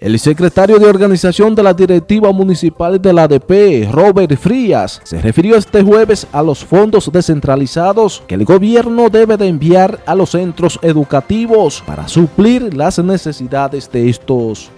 El secretario de organización de la directiva municipal de la ADP, Robert Frías, se refirió este jueves a los fondos descentralizados que el gobierno debe de enviar a los centros educativos para suplir las necesidades de estos.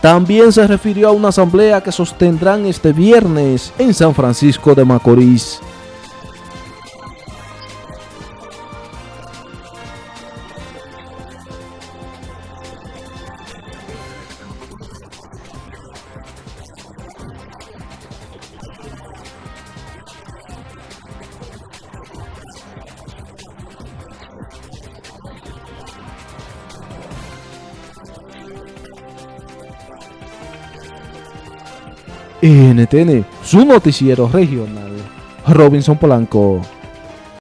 También se refirió a una asamblea que sostendrán este viernes en San Francisco de Macorís. NTN, su noticiero regional. Robinson Polanco.